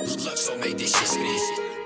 Luxo make this shit spin.